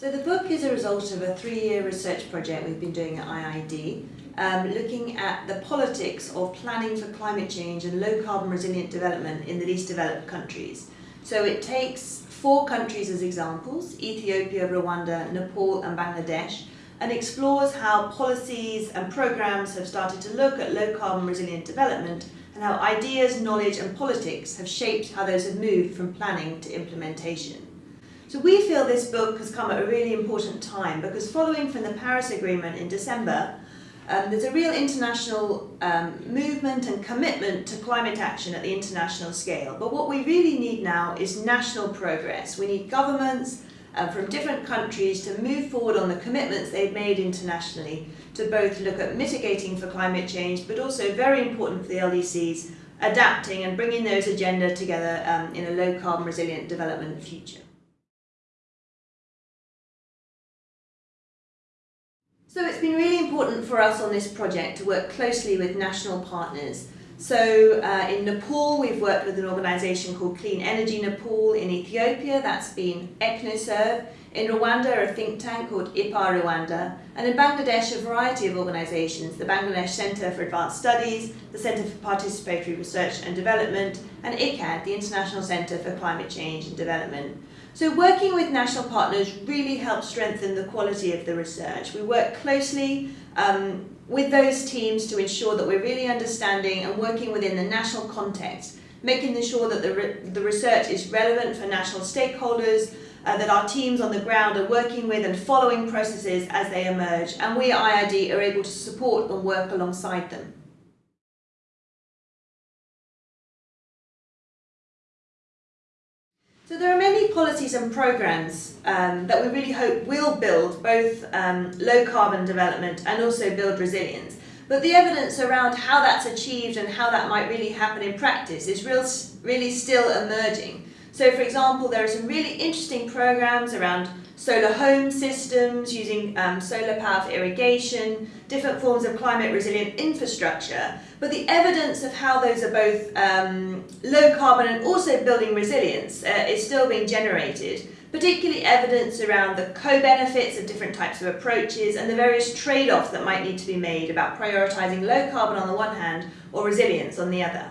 So the book is a result of a three-year research project we've been doing at IIED, um, looking at the politics of planning for climate change and low carbon resilient development in the least developed countries. So it takes four countries as examples, Ethiopia, Rwanda, Nepal and Bangladesh, and explores how policies and programs have started to look at low carbon resilient development and how ideas, knowledge and politics have shaped how those have moved from planning to implementation. So we feel this book has come at a really important time because following from the Paris Agreement in December, um, there's a real international um, movement and commitment to climate action at the international scale. But what we really need now is national progress. We need governments uh, from different countries to move forward on the commitments they've made internationally to both look at mitigating for climate change, but also very important for the LDCs, adapting and bringing those agenda together um, in a low carbon resilient development future. So it's been really important for us on this project to work closely with national partners. So uh, in Nepal, we've worked with an organisation called Clean Energy Nepal. In Ethiopia, that's been Echnoserve. In Rwanda, a think tank called IPAR Rwanda. And in Bangladesh, a variety of organisations, the Bangladesh Centre for Advanced Studies, the Centre for Participatory Research and Development, and ICCCAD, the International Centre for Climate Change and Development. So working with national partners really helps strengthen the quality of the research. We work closely um, with those teams to ensure that we're really understanding and working within the national context, making sure that the, re the research is relevant for national stakeholders, uh, that our teams on the ground are working with and following processes as they emerge, and we at IIED are able to support and work alongside them. So there are many policies and programs um, that we really hope will build both um, low carbon development and also build resilience. But the evidence around how that's achieved and how that might really happen in practice is real, really still emerging. So for example, there are some really interesting programs around solar home systems, using um, solar power for irrigation, different forms of climate resilient infrastructure. But the evidence of how those are both um, low carbon and also building resilience uh, is still being generated, particularly evidence around the co-benefits of different types of approaches and the various trade-offs that might need to be made about prioritising low carbon on the one hand or resilience on the other.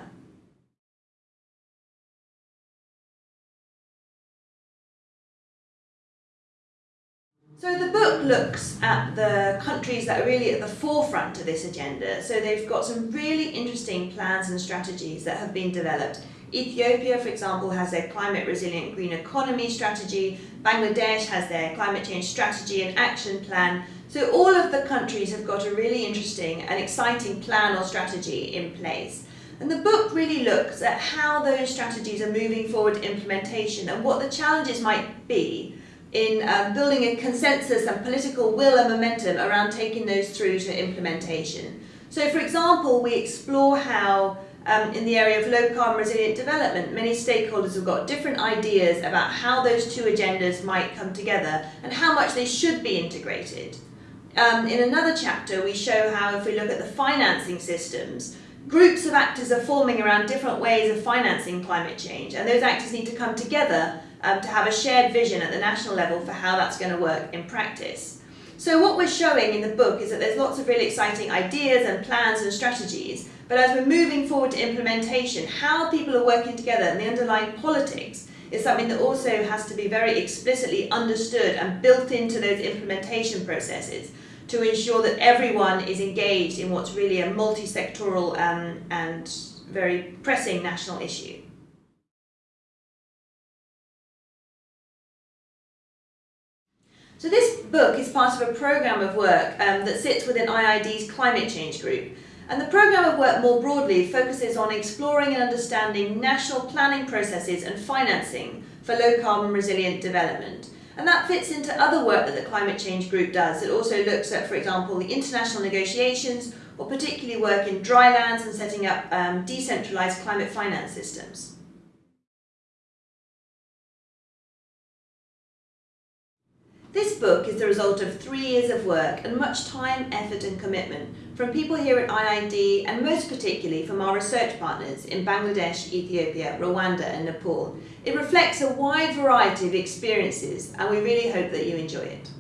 So the book looks at the countries that are really at the forefront of this agenda. So they've got some really interesting plans and strategies that have been developed. Ethiopia, for example, has their climate resilient green economy strategy. Bangladesh has their climate change strategy and action plan. So all of the countries have got a really interesting and exciting plan or strategy in place. And the book really looks at how those strategies are moving forward implementation and what the challenges might be in um, building a consensus and political will and momentum around taking those through to implementation. So for example, we explore how um, in the area of low carbon resilient development, many stakeholders have got different ideas about how those two agendas might come together and how much they should be integrated. Um, in another chapter, we show how if we look at the financing systems, groups of actors are forming around different ways of financing climate change and those actors need to come together um, to have a shared vision at the national level for how that's going to work in practice. So what we're showing in the book is that there's lots of really exciting ideas and plans and strategies, but as we're moving forward to implementation, how people are working together and the underlying politics is something that also has to be very explicitly understood and built into those implementation processes to ensure that everyone is engaged in what's really a multi-sectoral um, and very pressing national issue. So this book is part of a programme of work um, that sits within IIED's climate change group. And the programme of work more broadly focuses on exploring and understanding national planning processes and financing for low carbon resilient development. And that fits into other work that the climate change group does. It also looks at, for example, the international negotiations or particularly work in dry lands and setting up um, decentralised climate finance systems. This book is the result of three years of work and much time, effort and commitment from people here at IIED and most particularly from our research partners in Bangladesh, Ethiopia, Rwanda and Nepal. It reflects a wide variety of experiences and we really hope that you enjoy it.